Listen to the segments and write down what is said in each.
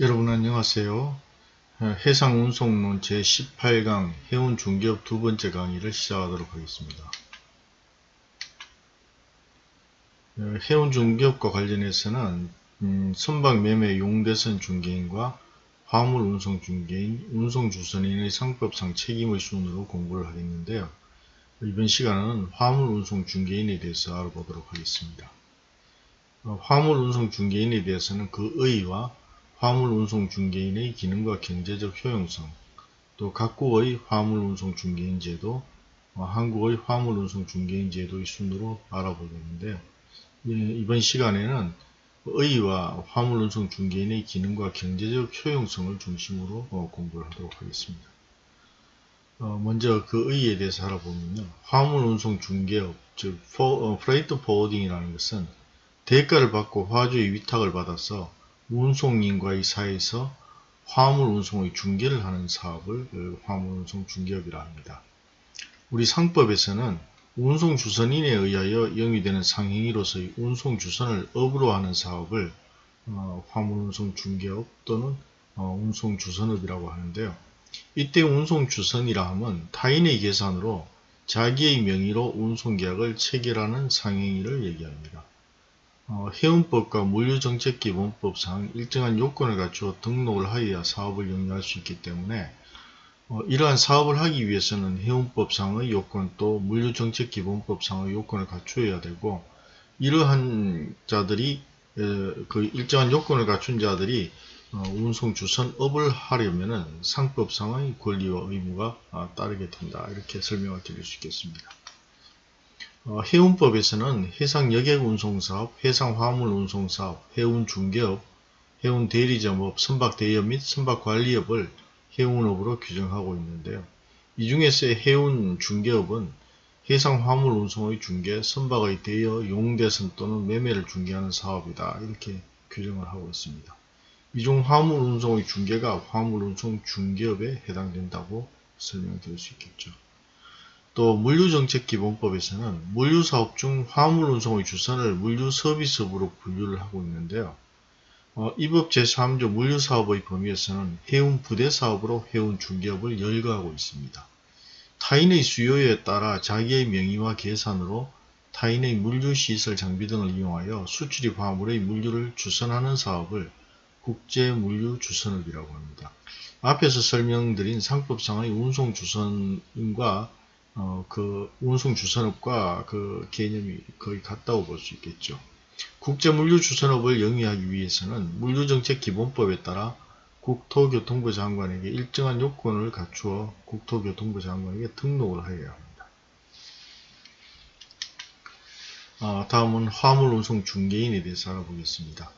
여러분 안녕하세요. 해상운송론 제18강 해운중개업 두 번째 강의를 시작하도록 하겠습니다. 해운중개업과 관련해서는 음, 선박매매 용대선 중개인과 화물운송 중개인, 운송주선인의 상법상 책임의 순으로 공부를 하겠는데요. 이번 시간은 화물운송 중개인에 대해서 알아보도록 하겠습니다. 어, 화물운송 중개인에 대해서는 그 의의와 화물운송 중개인의 기능과 경제적 효용성, 또 각국의 화물운송 중개인 제도, 어, 한국의 화물운송 중개인 제도의 순으로 알아보겠는데요. 예, 이번 시간에는 의와 화물운송 중개인의 기능과 경제적 효용성을 중심으로 어, 공부를 하도록 하겠습니다. 어, 먼저 그 의에 대해서 알아보면요. 화물운송 중개업, 즉 freight forwarding이라는 것은 대가를 받고 화주의 위탁을 받아서 운송인과의 사이에서 화물 운송의 중개를 하는 사업을 그 화물 운송 중개업이라 합니다. 우리 상법에서는 운송 주선인에 의하여 영위되는 상행위로서의 운송 주선을 업으로 하는 사업을 어, 화물 운송 중개업 또는 어, 운송 주선업이라고 하는데요. 이때 운송 주선이라 함은 타인의 계산으로 자기의 명의로 운송계약을 체결하는 상행위를 얘기합니다. 어, 해운법과 물류정책기본법상 일정한 요건을 갖추어 등록을 하여야 사업을 영위할 수 있기 때문에 어, 이러한 사업을 하기 위해서는 해운법상의 요건 또 물류정책기본법상의 요건을 갖추어야 되고 이러한 자들이 에, 그 일정한 요건을 갖춘 자들이 어, 운송 주선업을 하려면 상법상의 권리와 의무가 아, 따르게 된다 이렇게 설명을 드릴 수 있겠습니다. 어, 해운법에서는 해상여객운송사업, 해상화물운송사업, 해운중개업, 해운대리점업, 선박대여 및 선박관리업을 해운업으로 규정하고 있는데요. 이 중에서 해운중개업은 해상화물운송의 중개, 선박의 대여, 용대선 또는 매매를 중개하는 사업이다. 이렇게 규정을 하고 있습니다. 이 중 화물운송의 중개가 화물운송 중개업에 해당된다고 설명드릴 수 있겠죠. 또 물류정책기본법에서는 물류사업 중 화물운송의 주선을 물류서비스업으로 분류를 하고 있는데요. 어, 이법 제3조 물류사업의 범위에서는 해운 부대사업으로 해운 중개업을 열거하고 있습니다. 타인의 수요에 따라 자기의 명의와 계산으로 타인의 물류시설 장비 등을 이용하여 수출입 화물의 물류를 주선하는 사업을 국제물류주선업이라고 합니다. 앞에서 설명드린 상법상의 운송주선인과 어, 그 운송 주선업과 그 개념이 거의 같다고 볼 수 있겠죠. 국제 물류 주선업을 영위하기 위해서는 물류정책 기본법에 따라 국토교통부 장관에게 일정한 요건을 갖추어 국토교통부 장관에게 등록을 하여야 합니다. 어, 다음은 화물운송 중개인에 대해서 알아보겠습니다.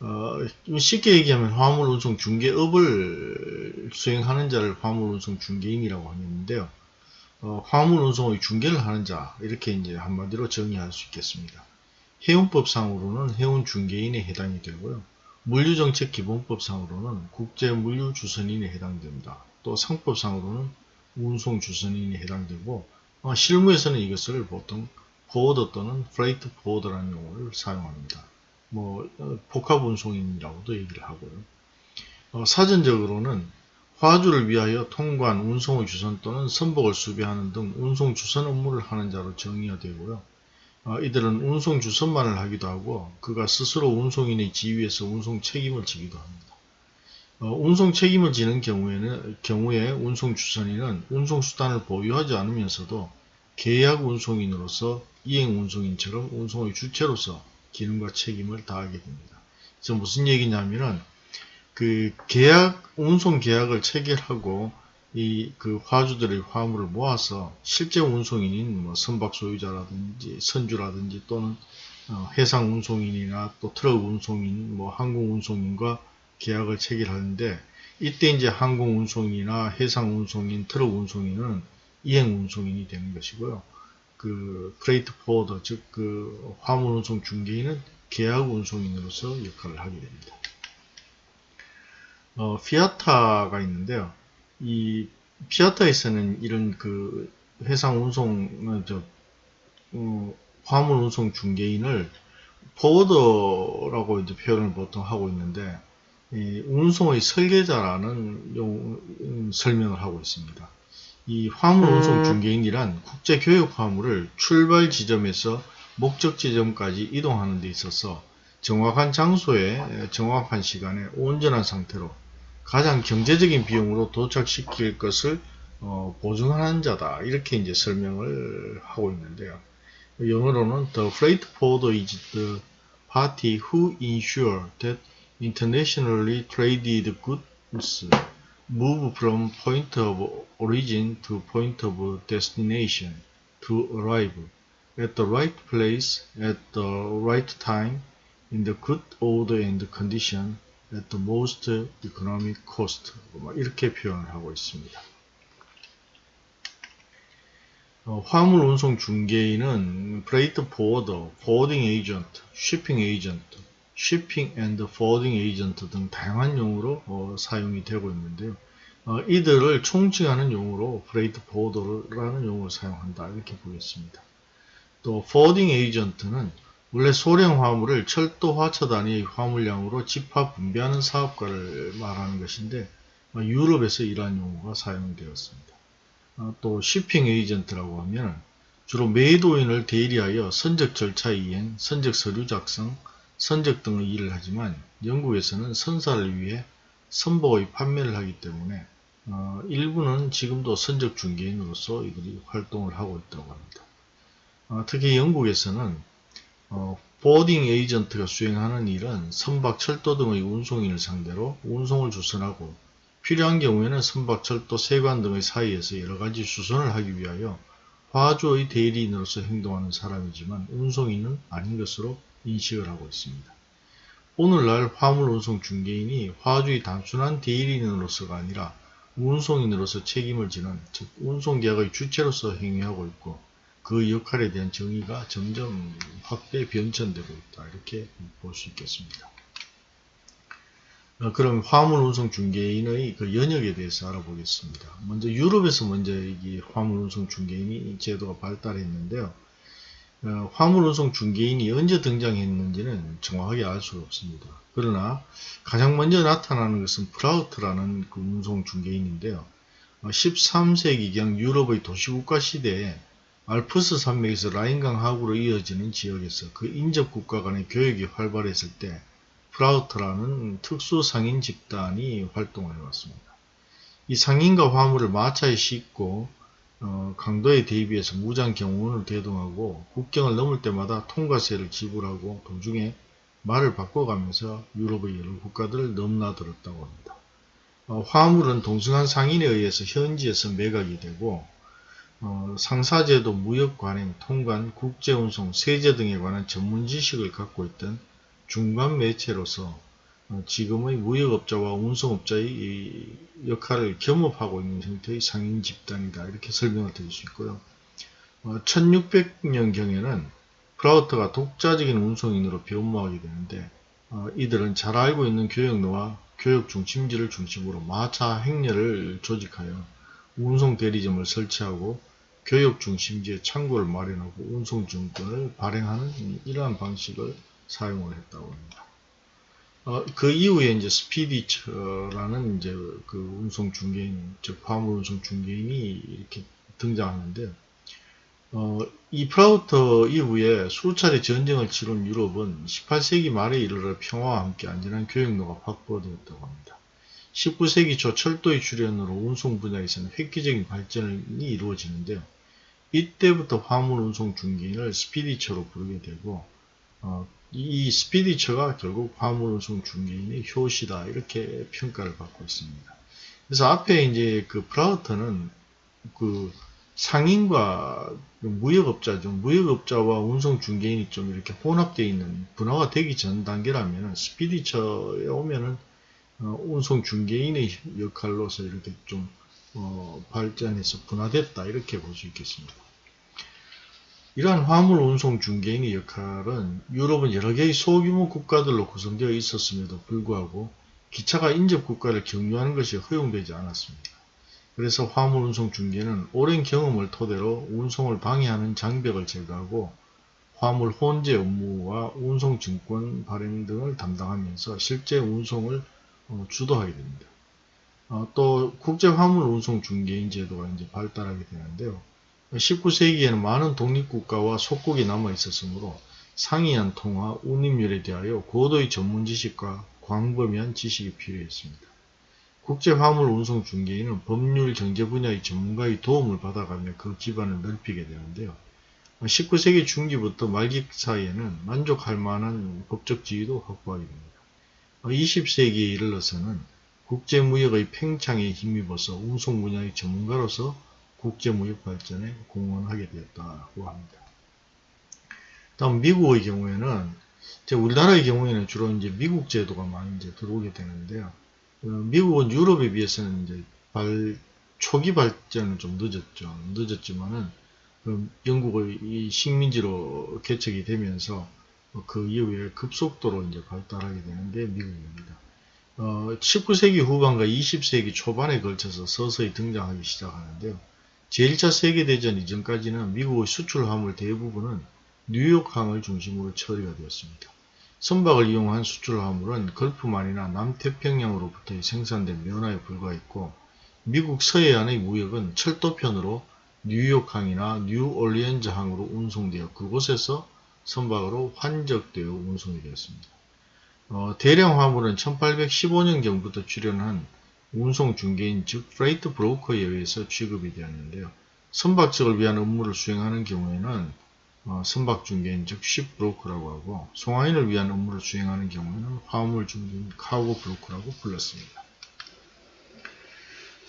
어, 쉽게 얘기하면 화물운송 중개업을 수행하는 자를 화물운송 중개인이라고 하는데요. 어, 화물 운송의 중개를 하는 자 이렇게 이제 한마디로 정의할 수 있겠습니다. 해운법상으로는 해운 중개인에 해당이 되고요. 물류정책 기본법상으로는 국제 물류 주선인에 해당됩니다. 또 상법상으로는 운송 주선인에 해당되고 어, 실무에서는 이것을 보통 forwarder 또는 freight forwarder라는 용어를 사용합니다. 뭐 어, 복합 운송인이라고도 얘기를 하고요. 어, 사전적으로는 화주를 위하여 통관, 운송의 주선 또는 선복을 수배하는 등 운송 주선 업무를 하는 자로 정의가 되고요. 어, 이들은 운송 주선만을 하기도 하고 그가 스스로 운송인의 지위에서 운송 책임을 지기도 합니다. 어, 운송 책임을 지는 경우에는 경우에 운송 주선인은 운송 수단을 보유하지 않으면서도 계약 운송인으로서 이행 운송인처럼 운송의 주체로서 기능과 책임을 다하게 됩니다. 그래서 무슨 얘기냐면은 그 계약, 운송 계약을 체결하고 이 그 화주들의 화물을 모아서 실제 운송인인 뭐 선박 소유자라든지 선주라든지 또는 어 해상 운송인이나 또 트럭 운송인, 뭐 항공 운송인과 계약을 체결하는데 이때 이제 항공 운송이나 해상 운송인, 트럭 운송인은 이행 운송인이 되는 것이고요. 그 freight forwarder 즉 그 화물 운송 중개인은 계약 운송인으로서 역할을 하게 됩니다. 어, FIATA가 있는데요. 이 FIATA에서는 이런 그 해상 운송, 저, 어, 화물 운송 중개인을 forwarder라고 이제 표현을 보통 하고 있는데, 이 운송의 설계자라는 용, 음, 설명을 하고 있습니다. 이 화물 운송 중개인이란 국제 교역 화물을 출발 지점에서 목적 지점까지 이동하는 데 있어서 정확한 장소에 정확한 시간에 온전한 상태로 가장 경제적인 비용으로 도착시킬 것을 어, 보증하는 자다 이렇게 이제 설명을 하고 있는데요. 영어로는 The freight forwarder is the party who ensure that internationally traded goods move from point of origin to point of destination to arrive at the right place at the right time in the good order and condition at the most economic cost 이렇게 표현을 하고 있습니다. 어, 화물 운송 중개인은 freight forwarder, forwarding agent, shipping agent, shipping and forwarding agent 등 다양한 용어로 어, 사용이 되고 있는데요. 어, 이들을 총칭하는 용어로 freight forwarder라는 용어를 사용한다 이렇게 보겠습니다. 또 forwarding agent는 원래 소량 화물을 철도화 처단위의 화물량으로 집합 분배하는 사업가를 말하는 것인데 어, 유럽에서 이러한 용어가 사용되었습니다. 어, 또 shipping agent라고 하면 주로 매도인을 대리하여 선적 절차 이행, 선적 서류 작성, 선적 등의 일을 하지만 영국에서는 선사를 위해 선보의 판매를 하기 때문에 어, 일부는 지금도 선적 중개인으로서 이들이 활동을 하고 있다고 합니다. 어, 특히 영국에서는 어, 보딩 에이전트가 수행하는 일은 선박, 철도 등의 운송인을 상대로 운송을 주선하고 필요한 경우에는 선박, 철도, 세관 등의 사이에서 여러가지 수선을 하기 위하여 화주의 대리인으로서 행동하는 사람이지만 운송인은 아닌 것으로 인식을 하고 있습니다. 오늘날 화물 운송 중개인이 화주의 단순한 대리인으로서가 아니라 운송인으로서 책임을 지는 즉 운송계약의 주체로서 행위하고 있고 그 역할에 대한 정의가 점점 확대 변천되고 있다 이렇게 볼 수 있겠습니다. 어, 그럼 화물 운송 중개인의 그 연역에 대해서 알아보겠습니다. 먼저 유럽에서 먼저 이 화물 운송 중개인이 제도가 발달했는데요. 어, 화물 운송 중개인이 언제 등장했는지는 정확하게 알수 없습니다. 그러나 가장 먼저 나타나는 것은 프라우트라는 그 운송 중개인인데요. 13세기경 어, 유럽의 도시국가 시대에 알프스 산맥에서 라인강 하구로 이어지는 지역에서 그 인접 국가 간의 교역이 활발했을 때 프라우트라는 특수 상인 집단이 활동을 해왔습니다. 이 상인과 화물을 마차에 싣고 어, 강도에 대비해서 무장 경호원을 대동하고 국경을 넘을 때마다 통과세를 지불하고 도중에 말을 바꿔가면서 유럽의 여러 국가들을 넘나들었다고 합니다. 어, 화물은 동승한 상인에 의해서 현지에서 매각이 되고 어, 상사제도, 무역관행, 통관, 국제운송, 세제 등에 관한 전문 지식을 갖고 있던 중간 매체로서 어, 지금의 무역업자와 운송업자의 역할을 겸업하고 있는 형태의 상인 집단이다. 이렇게 설명을 드릴 수 있고요. 어, 1600년경에는 프라우트가 독자적인 운송인으로 변모하게 되는데 어, 이들은 잘 알고 있는 교역로와 교역 중심지를 중심으로 마차 행렬을 조직하여 운송 대리점을 설치하고 교역 중심지에 창고를 마련하고 운송 증권을 발행하는 이러한 방식을 사용을 했다고 합니다. 어, 그 이후에 이제 Spediteur라는 이제 그 운송 중개인, 즉 화물 운송 중개인이 이렇게 등장하는데, 어, 이 프라우터 이후에 수차례 전쟁을 치른 유럽은 18세기 말에 이르러 평화와 함께 안전한 교역로가 확보되었다고 합니다. 19세기 초 철도의 출현으로 운송 분야에서는 획기적인 발전이 이루어지는데요. 이때부터 화물 운송 중개인을 Spediteur로 부르게 되고 어, 이 스피디처가 결국 화물 운송 중개인의 효시다 이렇게 평가를 받고 있습니다. 그래서 앞에 이제 그 프라우터는 그 상인과 무역업자죠. 무역업자와 운송 중개인이 좀 이렇게 혼합되어 있는 분화가 되기 전 단계라면 스피디처에 오면은 어, 운송 중개인의 역할로서 이렇게 좀 어, 발전해서 분화됐다 이렇게 볼 수 있겠습니다. 이러한 화물 운송 중개인의 역할은 유럽은 여러 개의 소규모 국가들로 구성되어 있었음에도 불구하고 기차가 인접 국가를 경유하는 것이 허용되지 않았습니다. 그래서 화물 운송 중개는 오랜 경험을 토대로 운송을 방해하는 장벽을 제거하고 화물 혼재 업무와 운송 증권 발행 등을 담당하면서 실제 운송을 어, 주도하게 됩니다. 어, 또 국제 화물 운송 중개인 제도가 이제 발달하게 되는데요. 19세기에는 많은 독립국가와 속국이 남아 있었으므로 상이한 통화, 운임률에 대하여 고도의 전문 지식과 광범위한 지식이 필요했습니다. 국제 화물 운송 중개인은 법률 경제 분야의 전문가의 도움을 받아가며 그 기반을 넓히게 되는데요. 19세기 중기부터 말기 사이에는 만족할 만한 법적 지위도 확보하게 됩니다. 20세기에 이르러서는 국제무역의 팽창에 힘입어서 운송 분야의 전문가로서 국제무역 발전에 공헌하게 되었다고 합니다. 다음 미국의 경우에는 우리나라의 경우에는 주로 이제 미국 제도가 많이 이제 들어오게 되는데요. 어, 미국은 유럽에 비해서는 이제 발, 초기 발전은 좀 늦었죠. 늦었지만은 그 영국의 이 식민지로 개척이 되면서 그 이후에 급속도로 이제 발달하게 되는 게 미국입니다. 어, 19세기 후반과 20세기 초반에 걸쳐서 서서히 등장하기 시작하는데요. 제1차 세계대전 이전까지는 미국의 수출 화물 대부분은 뉴욕항을 중심으로 처리가 되었습니다. 선박을 이용한 수출 화물은 걸프만이나 남태평양으로부터 생산된 면화에 불과했고 미국 서해안의 무역은 철도편으로 뉴욕항이나 뉴올리언즈항으로 운송되어 그곳에서 선박으로 환적되어 운송이 되었습니다. 어, 대량 화물은 1815년경부터 출현한 운송 중개인 즉 freight broker에 의해서 취급이 되었는데요. 선박 측을 위한 업무를 수행하는 경우에는 어, 선박 중개인 즉 ship broker라고 하고 송화인을 위한 업무를 수행하는 경우에는 화물 중개인 cargo broker라고 불렀습니다.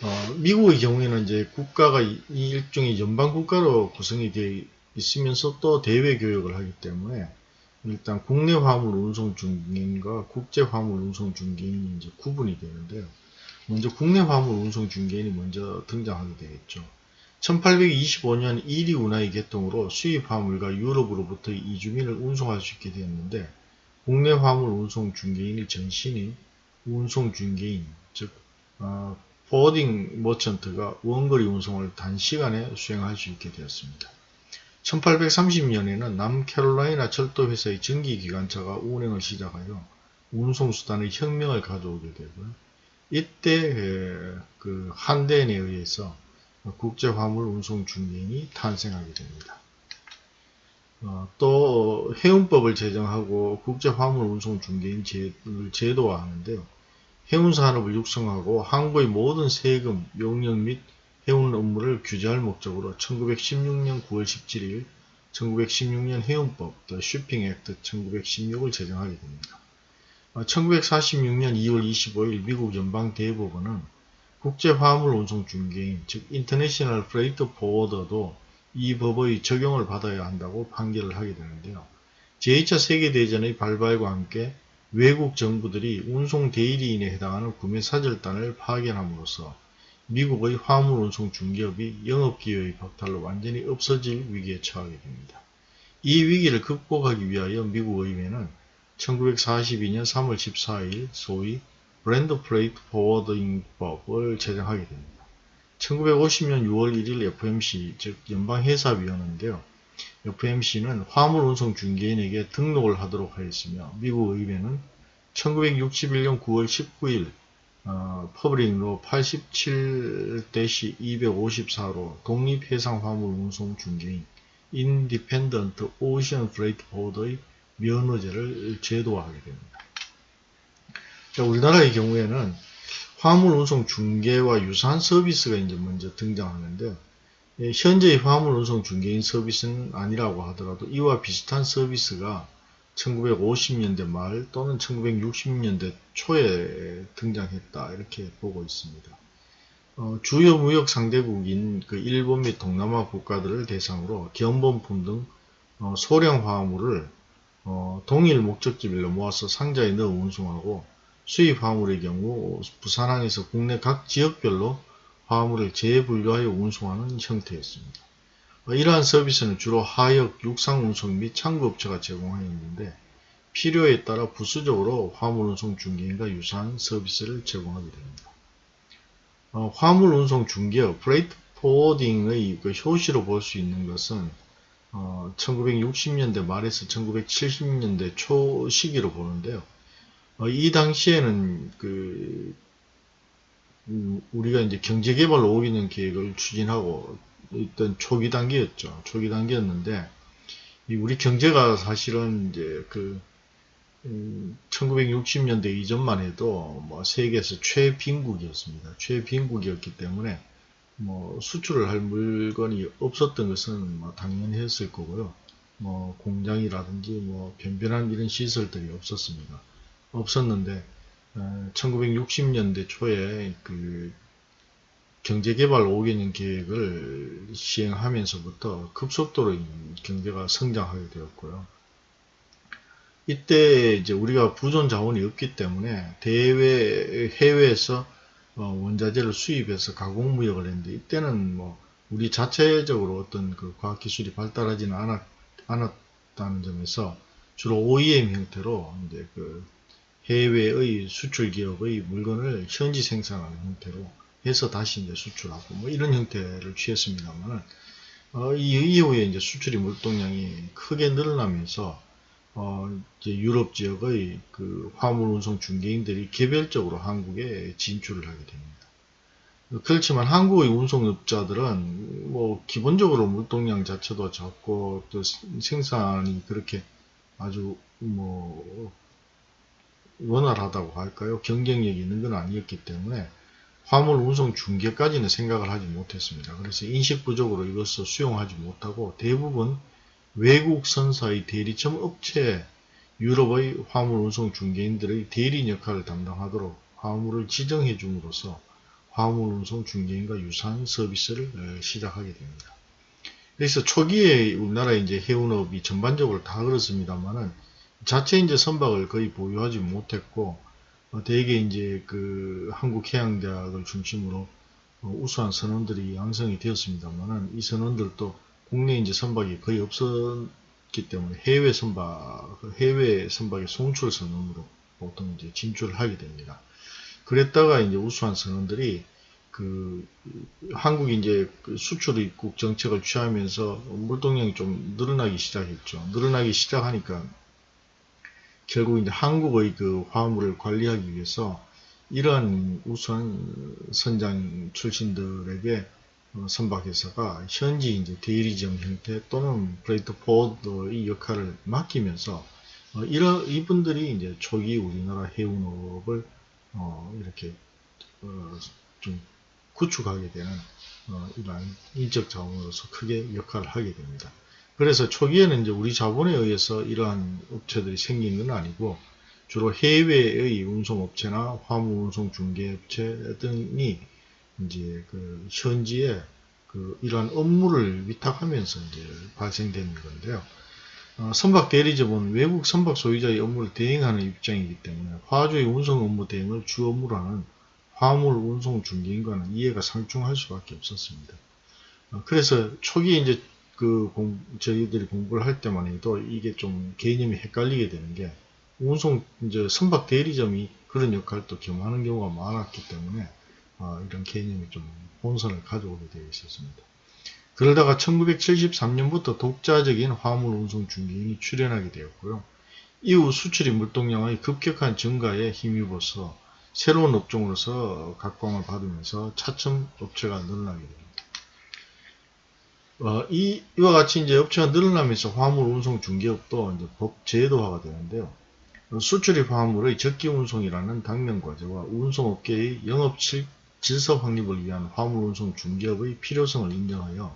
어, 미국의 경우에는 이제 국가가 이 일종의 연방 국가로 구성이 되어 있으면서 또 대외 교역을 하기 때문에 일단 국내 화물 운송 중개인과 국제 화물 운송 중개인이 이제 구분이 되는데요. 먼저 국내 화물 운송 중개인이 먼저 등장하게 되겠죠. 1825년 이리 운하의 개통으로 수입 화물과 유럽으로부터 이주민을 운송할 수 있게 되었는데 국내 화물 운송 중개인의 전신인 운송 중개인 즉 어, forwarding merchant가 원거리 운송을 단시간에 수행할 수 있게 되었습니다. 1830년에는 남캐롤라이나 철도회사의 전기기관차가 운행을 시작하여 운송수단의 혁명을 가져오게 되고요. 이때 그 한대인에 의해서 국제화물 운송 중개인이 탄생하게 됩니다. 어, 또 해운법을 제정하고 국제화물 운송 중개인 제도를 제도화하는데요. 해운 산업을 육성하고 항구의 모든 세금, 용역 및 해운 업무를 규제할 목적으로 1916년 9월 17일 1916년 해운법 The Shipping Act 1916을 제정하게 됩니다. 1946년 2월 25일 미국 연방 대법원은 국제 화물 운송 중개인 즉 international freight forwarder도 이 법의 적용을 받아야 한다고 판결을 하게 되는데요. 제2차 세계대전의 발발과 함께 외국 정부들이 운송 대리인에 해당하는 구매 사절단을 파견함으로써 미국의 화물 운송 중개업이 영업기회의 박탈로 완전히 없어질 위기에 처하게 됩니다. 이 위기를 극복하기 위하여 미국 의회는 1942년 3월 14일 소위 Bland Freight Forwarding법을 제정하게 됩니다. 1950년 6월 1일 FMC 즉 연방해사위원회인데요. FMC는 화물 운송 중개인에게 등록을 하도록 하였으며 미국 의회는 1961년 9월 19일 어, Public Law 87-254로 독립해상 화물 운송 중개인 independent ocean freight forwarder의 면허제를 제도화하게 됩니다. 자, 우리나라의 경우에는 화물 운송 중개와 유사한 서비스가 이제 먼저 등장하는데 예, 현재의 화물 운송 중개인 서비스는 아니라고 하더라도 이와 비슷한 서비스가 1950년대 말 또는 1960년대 초에 등장했다 이렇게 보고 있습니다. 어, 주요 무역 상대국인 그 일본 및 동남아 국가들을 대상으로 견본품 등 어, 소량 화물을 어, 동일 목적지별로 모아서 상자에 넣어 운송하고 수입 화물의 경우 부산항에서 국내 각 지역별로 화물을 재분류하여 운송하는 형태였습니다. 이러한 서비스는 주로 하역, 육상 운송 및 창구업체가 제공하였는데 필요에 따라 부수적으로 화물운송 중개인과 유사한 서비스를 제공하게 됩니다. 어, 화물운송 중개업, 프레이트 포워딩의 그 효시로 볼 수 있는 것은 어, 1960년대 말에서 1970년대 초 시기로 보는데요. 어, 이 당시에는 그 음, 우리가 이제 경제개발 5개년 계획을 추진하고 있던 초기 단계였죠. 초기 단계였는데 이 우리 경제가 사실은 이제 그 음, 1960년대 이전만 해도 뭐 세계에서 최빈국이었습니다. 최빈국이었기 때문에 뭐 수출을 할 물건이 없었던 것은 뭐 당연했을 거고요. 뭐 공장이라든지 뭐 변변한 이런 시설들이 없었습니다. 없었는데 어, 1960년대 초에 그 경제개발 5개년 계획을 시행하면서부터 급속도로 경제가 성장하게 되었고요. 이때 이제 우리가 부존 자원이 없기 때문에 대외 해외에서 어, 원자재를 수입해서 가공 무역을 했는데 이때는 뭐 우리 자체적으로 어떤 그 과학 기술이 발달하지는 않았, 않았다는 점에서 주로 OEM 형태로 이제 그 해외의 수출 기업의 물건을 현지 생산하는 형태로 해서 다시 이제 수출하고 뭐 이런 형태를 취했습니다만은 어, 이 이후에 이제 수출이 물동량이 크게 늘어나면서 어, 이제 유럽 지역의 그 화물 운송 중개인들이 개별적으로 한국에 진출을 하게 됩니다. 그렇지만 한국의 운송업자들은 뭐 기본적으로 물동량 자체도 적고 또 생산이 그렇게 아주 뭐 원활하다고 할까요? 경쟁력이 있는 건 아니었기 때문에 화물 운송 중개까지는 생각을 하지 못했습니다. 그래서 인식 부족으로 이것을 수용하지 못하고 대부분 외국 선사의 대리점 업체 유럽의 화물 운송 중개인들의 대리인 역할을 담당하도록 화물을 지정해 줌으로써 화물 운송 중개인과 유사한 서비스를 어, 시작하게 됩니다. 그래서 초기에 우리나라 이제 해운업이 전반적으로 다 그렇습니다만은 자체 이제 선박을 거의 보유하지 못했고 어, 대개 이제 그 한국해양대학을 중심으로 어, 우수한 선원들이 양성이 되었습니다만은 이 선원들도 국내 이제 선박이 거의 없었기 때문에 해외 선박, 해외 선박의 송출 선언으로 보통 이제 진출을 하게 됩니다. 그랬다가 이제 우수한 선원들이 그 한국이 이제 그 수출 입국 정책을 취하면서 물동량이 좀 늘어나기 시작했죠. 늘어나기 시작하니까 결국 이제 한국의 그 화물을 관리하기 위해서 이러한 우수한 선장 출신들에게 어, 선박회사가 현지 이제 대리점 형태 또는 freight forwarder의 역할을 맡기면서 어, 이런 이분들이 이제 초기 우리나라 해운업을 어, 이렇게 어, 좀 구축하게 되는 어, 이러한 인적 자원으로서 크게 역할을 하게 됩니다. 그래서 초기에는 이제 우리 자본에 의해서 이러한 업체들이 생긴 건 아니고 주로 해외의 운송업체나 화물 운송 중개업체 등이 이제 그 현지에 그 이러한 업무를 위탁하면서 이제 발생되는 건데요. 어, 선박 대리점은 외국 선박 소유자의 업무를 대행하는 입장이기 때문에 화주의 운송 업무 대행을 주 업무로 하는 화물 운송 중개인과는 이해가 상충할 수밖에 없었습니다. 어, 그래서 초기에 이제 그 공, 저희들이 공부를 할 때만 해도 이게 좀 개념이 헷갈리게 되는 게 운송 이제 선박 대리점이 그런 역할도 겸하는 경우가 많았기 때문에 어, 이런 개념이 좀 본선을 가져오게 되어 있었습니다. 그러다가 1973년부터 독자적인 화물 운송 중개인이 출현하게 되었고요. 이후 수출이 물동량의 급격한 증가에 힘입어서 새로운 업종으로서 각광을 받으면서 차츰 업체가 늘어나게 됩니다. 어, 이, 이와 같이 이제 업체가 늘어나면서 화물 운송 중개업도 이제 법 제도화가 되는데요. 수출입 화물의 적기 운송이라는 당면 과제와 운송업계의 영업 질서 확립을 위한 화물 운송 중개업의 필요성을 인정하여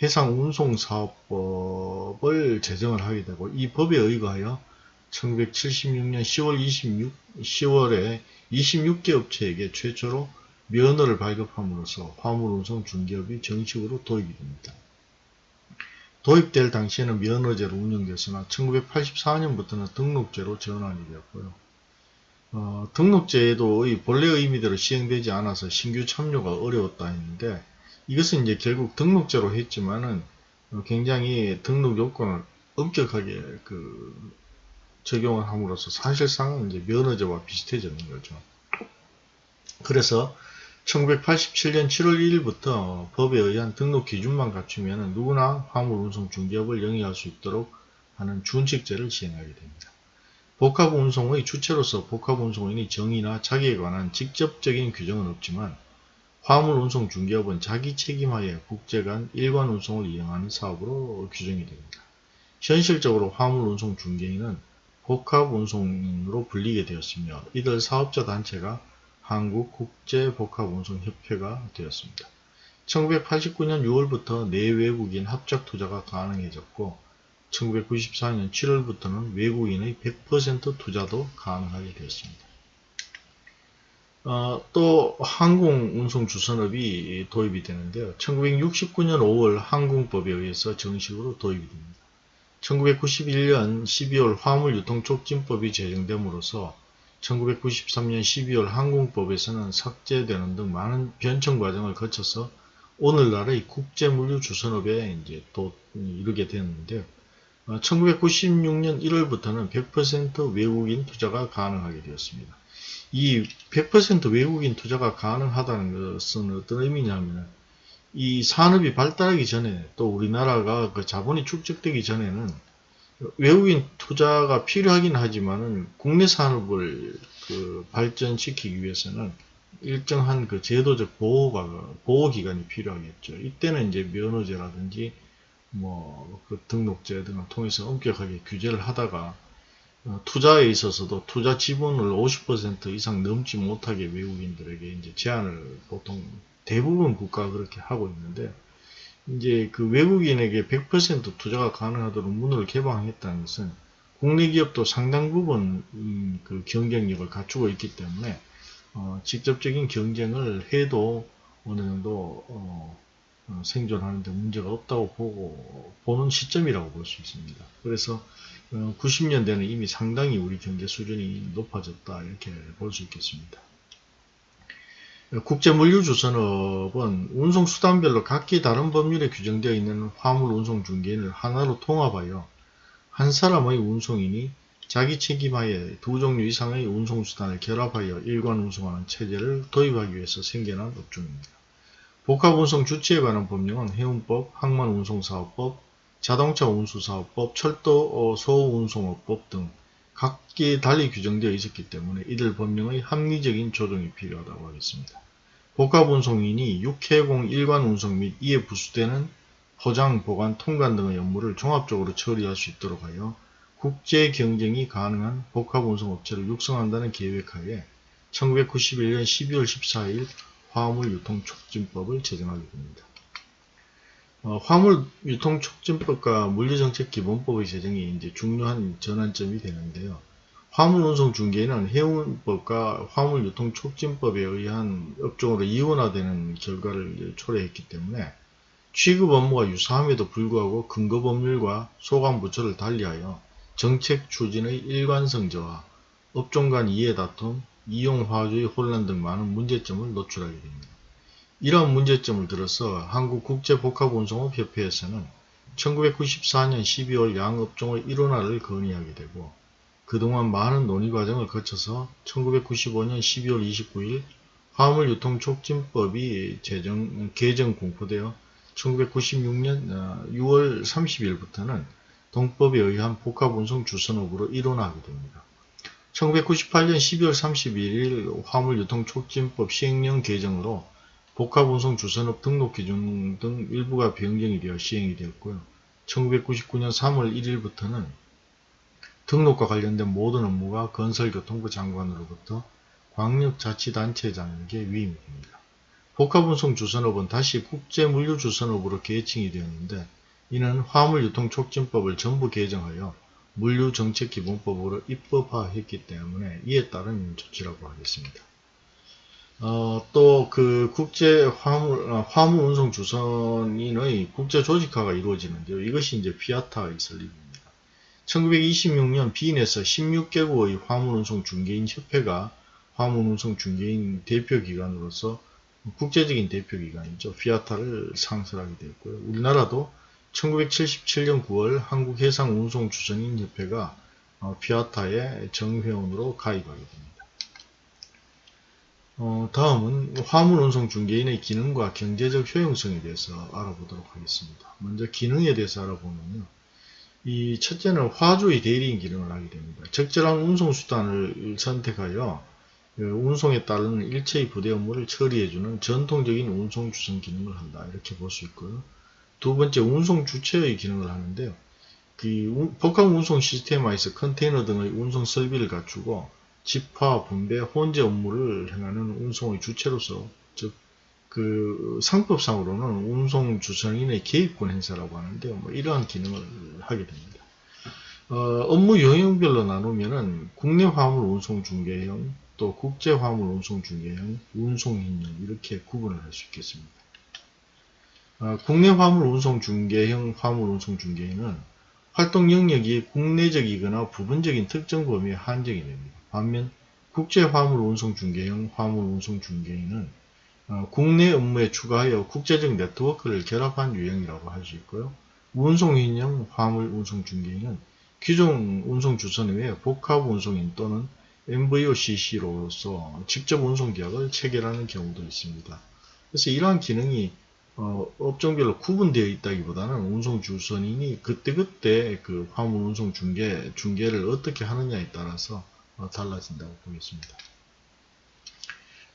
해상 운송 사업법을 제정을 하게 되고 이 법에 의거하여 1976년 10월 26, 10월에 26개 업체에게 최초로 면허를 발급함으로써 화물 운송 중개업이 정식으로 도입이 됩니다. 도입될 당시에는 면허제로 운영됐으나 1984년부터는 등록제로 전환이 되었고요. 어, 등록제도 본래 의미대로 시행되지 않아서 신규 참여가 어려웠다 했는데 이것은 이제 결국 등록제로 했지만은 어, 굉장히 등록 요건을 엄격하게 그 적용을 함으로써 사실상 이제 면허제와 비슷해지는 거죠. 그래서 1987년 7월 1일부터 법에 의한 등록 기준만 갖추면 누구나 화물 운송 중개업을 영위할 수 있도록 하는 준칙제를 시행하게 됩니다. 복합운송의 주체로서 복합운송인의 정의나 자기에 관한 직접적인 규정은 없지만 화물운송 중개업은 자기 책임하에 국제 간 일관 운송을 이행하는 사업으로 규정이 됩니다. 현실적으로 화물운송 중개인은 복합운송으로 불리게 되었으며 이들 사업자 단체가 한국국제복합운송협회가 되었습니다. 1989년 6월부터 내외국인 합작 투자가 가능해졌고 1994년 7월부터는 외국인의 100% 투자도 가능하게 되었습니다. 어, 또 항공운송주선업이 도입이 되는데요. 1969년 5월 항공법에 의해서 정식으로 도입이 됩니다. 1991년 12월 화물유통촉진법이 제정됨으로써 1993년 12월 항공법에서는 삭제되는 등 많은 변청 과정을 거쳐서 오늘날의 국제물류주선업에 이제 또 이르게 되었는데요. 1996년 1월부터는 100% 외국인 투자가 가능하게 되었습니다. 이 100% 외국인 투자가 가능하다는 것은 어떤 의미냐면 이 산업이 발달하기 전에 또 우리나라가 그 자본이 축적되기 전에는 외국인 투자가 필요하긴 하지만은 국내 산업을 그 발전시키기 위해서는 일정한 그 제도적 보호가 보호 기간이 필요하겠죠. 이때는 이제 면허제라든지 뭐 그 등록제 등을 통해서 엄격하게 규제를 하다가 어, 투자에 있어서도 투자 지분을 50% 이상 넘지 못하게 외국인들에게 이제 제한을 보통 대부분 국가가 그렇게 하고 있는데 이제 그 외국인에게 100% 투자가 가능하도록 문을 개방했다는 것은 국내 기업도 상당 부분 음, 그 경쟁력을 갖추고 있기 때문에 어, 직접적인 경쟁을 해도 어느 정도 어, 어, 생존하는데 문제가 없다고 보고 보는 시점이라고 볼 수 있습니다. 그래서 90년대는 어, 이미 상당히 우리 경제 수준이 높아졌다 이렇게 볼 수 있겠습니다. 국제물류주선업은 운송수단별로 각기 다른 법률에 규정되어 있는 화물운송중개인을 하나로 통합하여 한 사람의 운송인이 자기 책임하에 두 종류 이상의 운송수단을 결합하여 일관 운송하는 체제를 도입하기 위해서 생겨난 업종입니다. 복합운송 주체에 관한 법령은 해운법, 항만운송사업법, 자동차운수사업법, 철도 소운송업법 등 각기 달리 규정되어 있었기 때문에 이들 법령의 합리적인 조정이 필요하다고 하겠습니다. 복합운송인이 육해공 일관 운송 및 이에 부수되는 포장, 보관, 통관 등의 업무를 종합적으로 처리할 수 있도록 하여 국제 경쟁이 가능한 복합운송업체를 육성한다는 계획하에 1991년 12월 14일 화물 유통촉진법을 제정하게 됩니다. 어, 화물 유통 촉진법과 물류정책 기본법의 제정이 이제 중요한 전환점이 되는데요. 화물 운송 중개는 해운법과 화물 유통 촉진법에 의한 업종으로 이원화되는 결과를 초래했기 때문에 취급 업무가 유사함에도 불구하고 근거 법률과 소관 부처를 달리하여 정책 추진의 일관성 저하, 업종 간 이해 다툼, 이용 화주의 혼란 등 많은 문제점을 노출하게 됩니다. 이러한 문제점을 들어서 한국국제복합운송업협회에서는 1994년 12월 양업종의 일원화를 건의하게 되고 그동안 많은 논의 과정을 거쳐서 1995년 12월 29일 화물유통촉진법이 제정, 개정 공포되어 1996년 6월 30일부터는 동법에 의한 복합운송 주선업으로 일원화하게 됩니다. 1998년 12월 31일 화물유통촉진법 시행령 개정으로 복합운송 주선업 등록 기준 등 일부가 변경이 되어 시행이 되었고요. 1999년 3월 1일부터는 등록과 관련된 모든 업무가 건설교통부 장관으로부터 광역자치단체장에게 위임이 됩니다. 복합운송 주선업은 다시 국제물류주선업으로 계층이 되었는데 이는 화물유통촉진법을 전부 개정하여 물류정책기본법으로 입법화했기 때문에 이에 따른 조치라고 하겠습니다. 어, 또 그 국제 화물, 어, 화물 운송 주선인의 국제 조직화가 이루어지는데요. 이것이 이제 피아타의 설립입니다. 1926년 비인에서 16개국의 화물 운송 중개인 협회가 화물 운송 중개인 대표 기관으로서 국제적인 대표 기관이죠. 피아타를 상설하게 되었고요. 우리나라도 1977년 9월 한국해상운송주선인협회가 어, 피아타의 정회원으로 가입하게 됩니다. 어, 다음은 화물운송 중개인의 기능과 경제적 효용성에 대해서 알아보도록 하겠습니다. 먼저 기능에 대해서 알아보면요. 이 첫째는 화주의 대리인 기능을 하게 됩니다. 적절한 운송수단을 선택하여 그 운송에 따르는 일체의 부대 업무를 처리해주는 전통적인 운송 주선 기능을 한다. 이렇게 볼 수 있고요. 두 번째 운송 주체의 기능을 하는데요. 그 복합 운송 시스템화에서 컨테이너 등의 운송 설비를 갖추고 집화, 분배, 혼재 업무를 행하는 운송의 주체로서 즉 그 상법상으로는 운송 주선인의 개입권 행사라고 하는데요. 뭐 이러한 기능을 하게 됩니다. 어, 업무 영역별로 나누면은 국내 화물 운송 중개형, 또 국제 화물 운송 중개형, 운송인형 이렇게 구분을 할 수 있겠습니다. 어, 국내 화물 운송 중개형, 화물 운송 중개형은 활동 영역이 국내적이거나 부분적인 특정 범위에 한정이 됩니다. 반면 국제 화물 운송 중개형, 화물 운송 중개인은 어, 국내 업무에 추가하여 국제적 네트워크를 결합한 유형이라고 할 수 있고요. 운송인형 화물 운송 중개인은 기존 운송 주선 외에 복합 운송인 또는 MVOCC로서 직접 운송 계약을 체결하는 경우도 있습니다. 그래서 이러한 기능이 어, 업종별로 구분되어 있다기보다는 운송 주선인이 그때그때 그 화물 운송 중개, 중개를 어떻게 하느냐에 따라서 어, 달라진다고 보겠습니다.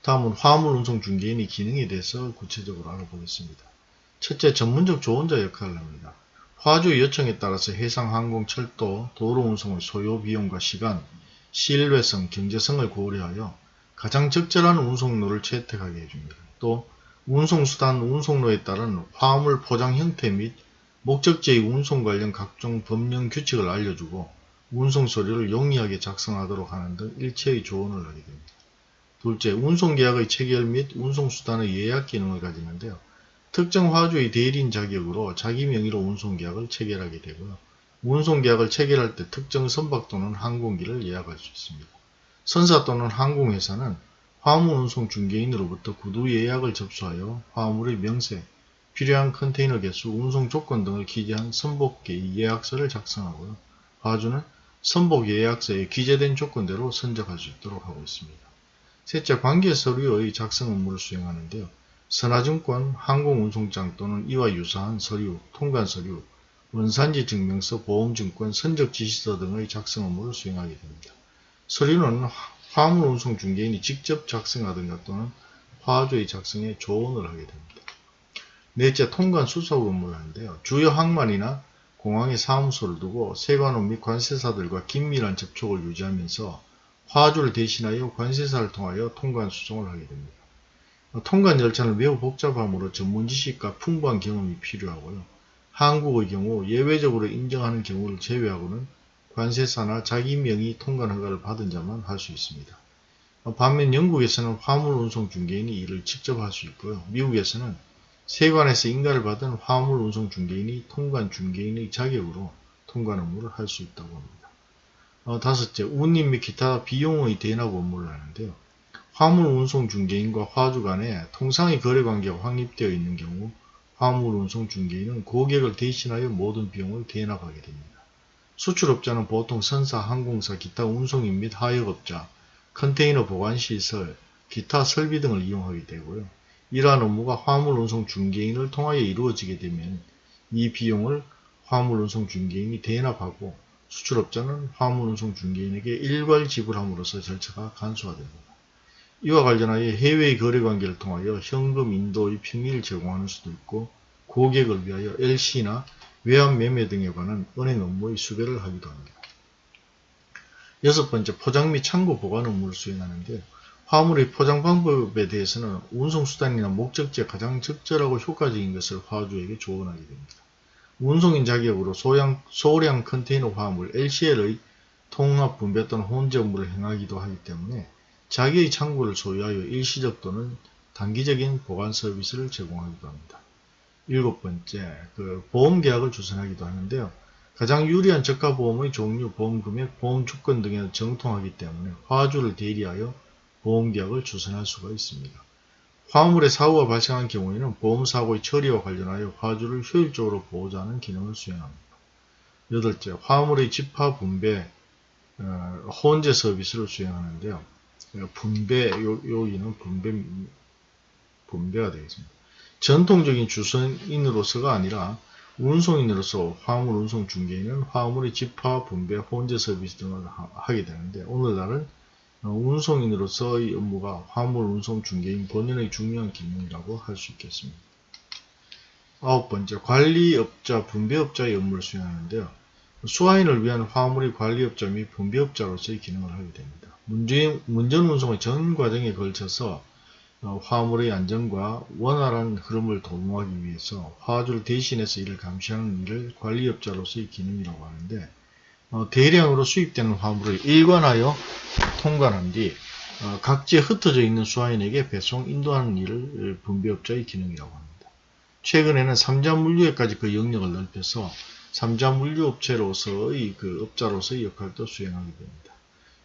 다음은 화물 운송 중개인의 기능에 대해서 구체적으로 알아보겠습니다. 첫째, 전문적 조언자 역할을 합니다. 화주의 요청에 따라서 해상, 항공, 철도, 도로 운송의 소요 비용과 시간, 신뢰성, 경제성을 고려하여 가장 적절한 운송로를 채택하게 해줍니다. 또 운송수단 운송로에 따른 화물 포장 형태 및 목적지의 운송 관련 각종 법령 규칙을 알려주고 운송 서류를 용이하게 작성하도록 하는 등 일체의 조언을 하게 됩니다. 둘째, 운송계약의 체결 및 운송수단의 예약 기능을 가지는데요. 특정 화주의 대리인 자격으로 자기 명의로 운송계약을 체결하게 되고요. 운송계약을 체결할 때 특정 선박 또는 항공기를 예약할 수 있습니다. 선사 또는 항공회사는 화물 운송 중개인으로부터 구두 예약을 접수하여 화물의 명세, 필요한 컨테이너 개수, 운송 조건 등을 기재한 선복계 예약서를 작성하고요. 화주는 선복 예약서에 기재된 조건대로 선적할 수 있도록 하고 있습니다. 셋째, 관계 서류의 작성 업무를 수행하는데요. 선화증권, 항공운송장 또는 이와 유사한 서류, 통관 서류, 원산지 증명서, 보험증권, 선적지시서 등의 작성 업무를 수행하게 됩니다. 서류는 화물운송 중개인이 직접 작성하든가 또는 화주의 작성에 조언을 하게 됩니다. 넷째, 통관 수석 업무를 하는데요. 주요 항만이나 공항에 사무소를 두고 세관원 및 관세사들과 긴밀한 접촉을 유지하면서 화주를 대신하여 관세사를 통하여 통관 수송을 하게 됩니다. 통관 절차는 매우 복잡하므로 전문 지식과 풍부한 경험이 필요하고요. 한국의 경우 예외적으로 인정하는 경우를 제외하고는 관세사나 자기 명의 통관 허가를 받은 자만 할 수 있습니다. 반면 영국에서는 화물 운송 중개인이 이를 직접 할 수 있고요. 미국에서는 세관에서 인가를 받은 화물 운송 중개인이 통관 중개인의 자격으로 통관 업무를 할 수 있다고 합니다. 어, 다섯째, 운임 및 기타 비용의 대납 업무를 하는데요. 화물 운송 중개인과 화주 간에 통상의 거래 관계가 확립되어 있는 경우 화물 운송 중개인은 고객을 대신하여 모든 비용을 대납하게 됩니다. 수출업자는 보통 선사, 항공사, 기타 운송인 및 하역업자, 컨테이너 보관시설, 기타 설비 등을 이용하게 되고요. 이러한 업무가 화물운송 중개인을 통하여 이루어지게 되면 이 비용을 화물운송 중개인이 대납하고 수출업자는 화물운송 중개인에게 일괄 지불함으로써 절차가 간소화됩니다. 이와 관련하여 해외의 거래관계를 통하여 현금 인도의 평리를 제공하는 수도 있고 고객을 위하여 LC나 외환 매매 등에 관한 은행 업무의 수배를 하기도 합니다. 여섯 번째, 포장 및 창고 보관 업무를 수행하는데 화물의 포장 방법에 대해서는 운송수단이나 목적지에 가장 적절하고 효과적인 것을 화주에게 조언하게 됩니다. 운송인 자격으로 소량, 소량 컨테이너 화물 LCL의 통합 분배 또는 혼재 업무를 행하기도 하기 때문에 자기의 창고를 소유하여 일시적 또는 단기적인 보관 서비스를 제공하기도 합니다. 일곱 번째, 그 보험 계약을 주선하기도 하는데요. 가장 유리한 저가 보험의 종류, 보험 금액, 보험 조건 등에 정통하기 때문에 화주를 대리하여 보험 계약을 주선할 수가 있습니다. 화물의 사고가 발생한 경우에는 보험사고의 처리와 관련하여 화주를 효율적으로 보호하는 기능을 수행합니다. 여덟째, 화물의 집화 분배, 어, 혼재 서비스를 수행하는데요. 분배, 요, 여기는 분배, 분배가 되겠습니다. 전통적인 주선인으로서가 아니라 운송인으로서 화물 운송 중개인은 화물의 집화, 분배, 혼재 서비스 등을 하, 게 되는데 오늘날은 어, 운송인으로서의 업무가 화물 운송 중개인 본연의 중요한 기능이라고 할 수 있겠습니다. 아홉 번째, 관리업자, 분배업자의 업무를 수행하는데요. 수화인을 위한 화물의 관리업자 및 분배업자로서의 기능을 하게 됩니다. 문전 운송의 전 과정에 걸쳐서 어, 화물의 안전과 원활한 흐름을 도모하기 위해서 화주를 대신해서 이를 감시하는 일을 관리업자로서의 기능이라고 하는데 어, 대량으로 수입되는 화물을 일관하여 통관한 뒤 어, 각지에 흩어져 있는 수화인에게 배송 인도하는 일을 분배업자의 기능이라고 합니다. 최근에는 삼자 물류에까지 그 영역을 넓혀서 삼자 물류업체로서의 그 업자로서의 역할도 수행하게 됩니다.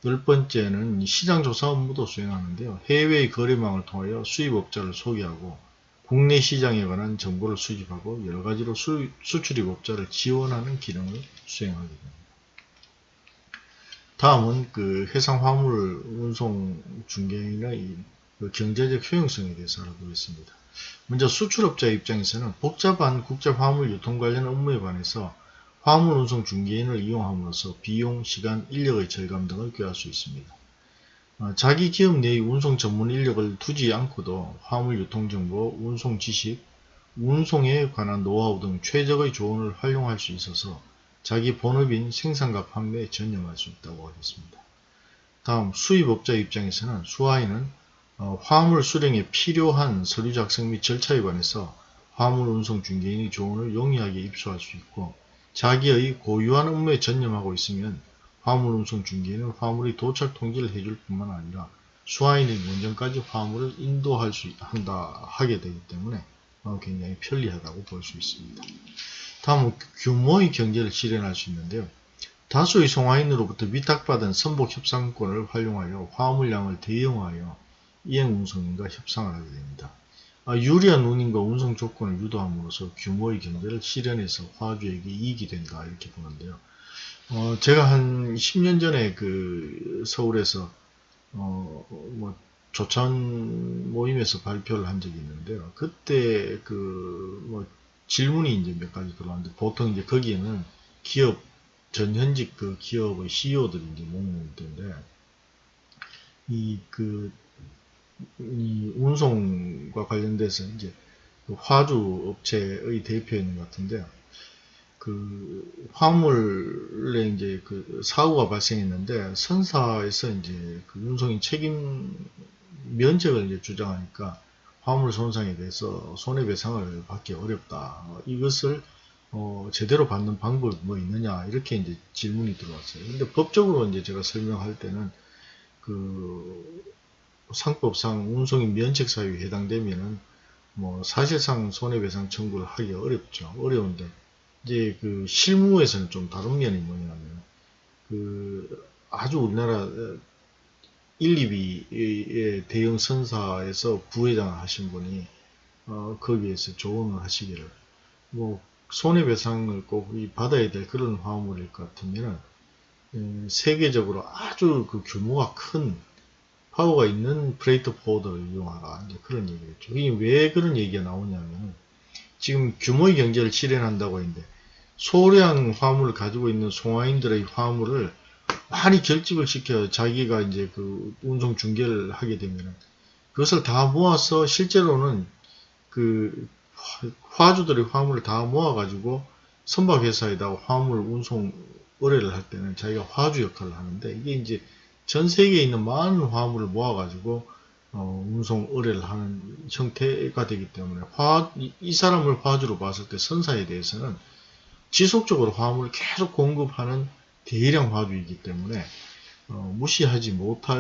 열 번째는 시장조사 업무도 수행하는데요. 해외의 거래망을 통하여 수입업자를 소개하고 국내 시장에 관한 정보를 수집하고 여러가지로 수, 수출입업자를 지원하는 기능을 수행하게 됩니다. 다음은 그 해상 화물 운송 중개인의 그 경제적 효용성에 대해서 알아보겠습니다. 먼저 수출업자 입장에서는 복잡한 국제 화물 유통 관련 업무에 관해서 화물 운송 중개인을 이용함으로써 비용, 시간, 인력의 절감 등을 꾀할 수 있습니다. 어, 자기 기업 내의 운송 전문 인력을 두지 않고도 화물 유통 정보, 운송 지식, 운송에 관한 노하우 등 최적의 조언을 활용할 수 있어서 자기 본업인 생산과 판매에 전념할 수 있다고 하겠습니다. 다음 수입업자 입장에서는 수화인은 어, 화물 수령에 필요한 서류 작성 및 절차에 관해서 화물 운송 중개인의 조언을 용이하게 입수할 수 있고 자기의 고유한 업무에 전념하고 있으면 화물 운송 중개인은 화물의 도착 통지를 해줄 뿐만 아니라 수화인의 원전까지 화물을 인도할 수 한다 하게 되기 때문에 어, 굉장히 편리하다고 볼 수 있습니다. 다음은 규모의 경제를 실현할 수 있는데요. 다수의 송화인으로부터 위탁받은 선복 협상권을 활용하여 화물량을 대형화하여 이행 운송인과 협상을 하게 됩니다. 아, 유리한 운임과 운송 조건을 유도함으로써 규모의 경제를 실현해서 화주에게 이익이 된다 이렇게 보는데요. 어, 제가 한 10년 전에 그 서울에서 어, 뭐 조찬 모임에서 발표를 한 적이 있는데요. 그때 그 뭐 질문이 이제 몇 가지 들어왔는데 보통 이제 거기에는 기업 전현직 그 기업의 CEO들이 이제 목록인데 이그 이 운송과 관련돼서 이제 그 화주 업체의 대표인 것 같은데요. 그 화물에 이제 그 사고가 발생했는데 선사에서 이제 그 운송인 책임 면책을 이제 주장하니까 화물 손상에 대해서 손해배상을 받기 어렵다. 이것을 어, 제대로 받는 방법이 뭐 있느냐 이렇게 이제 질문이 들어왔어요. 근데 법적으로 이제 제가 설명할 때는 그 상법상 운송인 면책 사유에 해당되면은 뭐 사실상 손해배상 청구를 하기 어렵죠. 어려운데 이제 그 실무에서는 좀 다른 면이 뭐냐면 그 아주 우리나라 1, 2비의 대형 선사에서 부회장을 하신 분이 어 거기에서 조언을 하시기를 뭐 손해배상을 꼭 받아야 될 그런 화물일 것 같으면은 음, 세계적으로 아주 그 규모가 큰 파워가 있는 freight forwarder를 이용하라. 이제 그런 얘기겠죠. 이게 왜 그런 얘기가 나오냐면 지금 규모의 경제를 실현한다고 했는데 소량 화물을 가지고 있는 송화인들의 화물을 많이 결집을 시켜 자기가 이제 그 운송 중개를 하게 되면 그것을 다 모아서 실제로는 그 화주들의 화물을 다 모아가지고 선박회사에다가 화물 운송 의뢰를 할 때는 자기가 화주 역할을 하는데 이게 이제 전 세계에 있는 많은 화물을 모아가지고 어, 운송 의뢰를 하는 형태가 되기 때문에 화, 이 사람을 화주로 봤을 때 선사에 대해서는 지속적으로 화물을 계속 공급하는 대량 화주이기 때문에 어, 무시하지 못할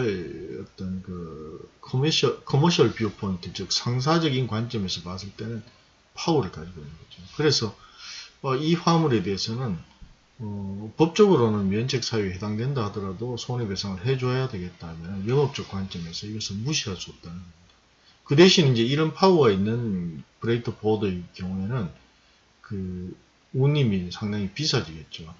어떤 그 commercial, commercial view point 즉 상사적인 관점에서 봤을 때는 파워를 가지고 있는 거죠. 그래서 어, 이 화물에 대해서는 어, 법적으로는 면책 사유에 해당된다 하더라도 손해배상을 해줘야 되겠다면 영업적 관점에서 이것을 무시할 수 없다는 겁니다. 그 대신 이제 이런 파워가 있는 freight forwarder의 경우에는 그 운임이 상당히 비싸지겠죠.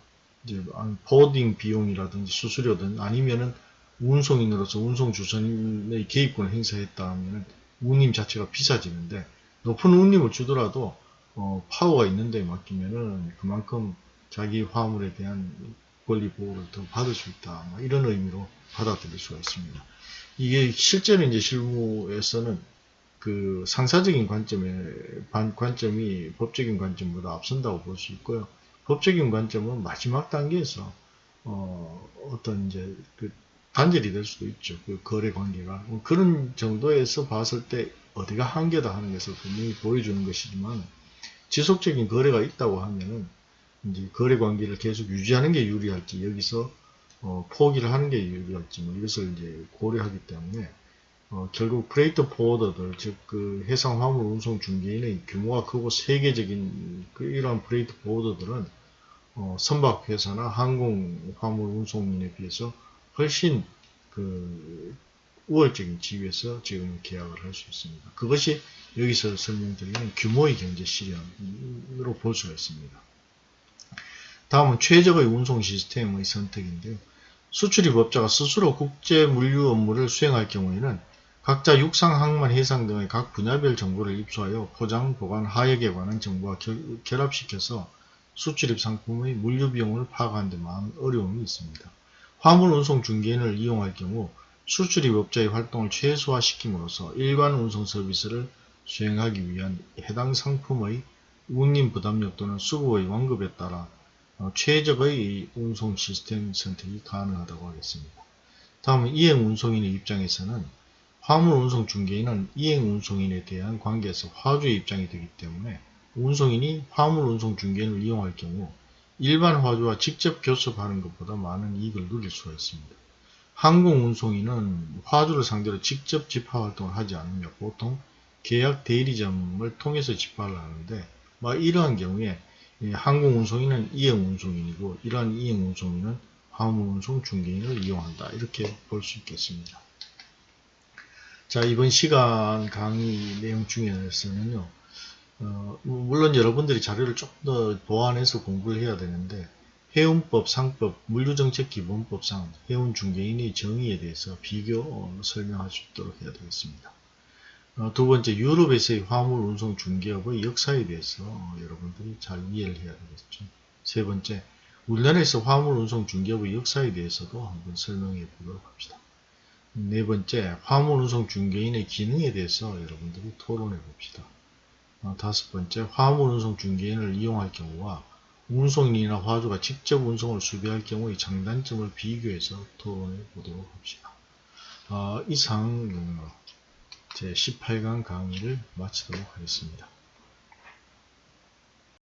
이제 forwarding 비용이라든지 수수료든 아니면은 운송인으로서 운송 주선의 개입권을 행사했다 하면은 운임 자체가 비싸지는데 높은 운임을 주더라도 어, 파워가 있는 데 맡기면은 그만큼 자기 화물에 대한 권리 보호를 더 받을 수 있다. 뭐 이런 의미로 받아들일 수가 있습니다. 이게 실제로 이제 실무에서는 그 상사적인 관점에 반- 관점이 법적인 관점보다 앞선다고 볼 수 있고요. 법적인 관점은 마지막 단계에서 어, 어떤 이제 그 단절이 될 수도 있죠. 그 거래 관계가 뭐 그런 정도에서 봤을 때 어디가 한계다 하는 것을 분명히 보여주는 것이지만 지속적인 거래가 있다고 하면은 이제 거래 관계를 계속 유지하는 게 유리할지 여기서 어, 포기를 하는 게 유리할지 뭐 이것을 이제 고려하기 때문에 어, 결국 freight forwarder들 즉 그 해상 화물 운송 중개인의 규모가 크고 세계적인 그 이러한 freight forwarder들은 어, 선박 회사나 항공 화물 운송인에 비해서 훨씬 그 우월적인 지위에서 지금 계약을 할 수 있습니다. 그것이 여기서 설명드리는 규모의 경제 실현으로 볼 수가 있습니다. 다음은 최적의 운송 시스템의 선택인데요. 수출입업자가 스스로 국제 물류 업무를 수행할 경우에는 각자 육상, 항만, 해상 등의 각 분야별 정보를 입수하여 포장, 보관, 하역에 관한 정보와 결, 결합시켜서 수출입 상품의 물류 비용을 파악하는 데 많은 어려움이 있습니다. 화물 운송 중개인을 이용할 경우 수출입 업자의 활동을 최소화시킴으로써 일관 운송 서비스를 수행하기 위한 해당 상품의 운임 부담력 또는 수급의 완급에 따라 어, 최적의 운송 시스템 선택이 가능하다고 하겠습니다. 다음은 이행 운송인의 입장에서는 화물 운송 중개인은 이행 운송인에 대한 관계에서 화주의 입장이 되기 때문에 운송인이 화물 운송 중개인을 이용할 경우 일반 화주와 직접 교섭하는 것보다 많은 이익을 누릴 수가 있습니다. 항공 운송인은 화주를 상대로 직접 집화 활동을 하지 않으며 보통 계약 대리점을 통해서 집화를 하는데 뭐 이러한 경우에 이 항공 운송인은 이행 운송인이고 이러한 이행 운송인은 화물 운송 중개인을 이용한다 이렇게 볼 수 있겠습니다. 자 이번 시간 강의 내용 중에서는요 어, 물론 여러분들이 자료를 조금 더 보완해서 공부를 해야 되는데 해운법, 상법, 물류정책 기본법상 해운 중개인의 정의에 대해서 비교 어, 설명할 수 있도록 해야 되겠습니다. 어, 두 번째 유럽에서의 화물 운송 중개업의 역사에 대해서 어, 여러분들이 잘 이해를 해야 되겠죠. 세 번째 우리나라에서 화물 운송 중개업의 역사에 대해서도 한번 설명해 보도록 합시다. 네 번째 화물 운송 중개인의 기능에 대해서 여러분들이 토론해 봅시다. 어, 다섯 번째 화물 운송 중개인을 이용할 경우와 운송인이나 화주가 직접 운송을 수비할 경우의 장단점을 비교해서 토론해 보도록 합시다. 어, 이상 제 18강 강의를 마치도록 하겠습니다.